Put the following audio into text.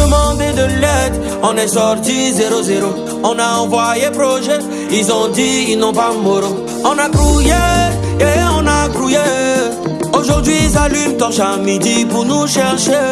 demandé de l'aide, on est sorti 0-0. On a envoyé projet, ils ont dit ils n'ont pas moro. On a grouillé, et on a grouillé. Aujourd'hui ils allument torche à midi pour nous chercher.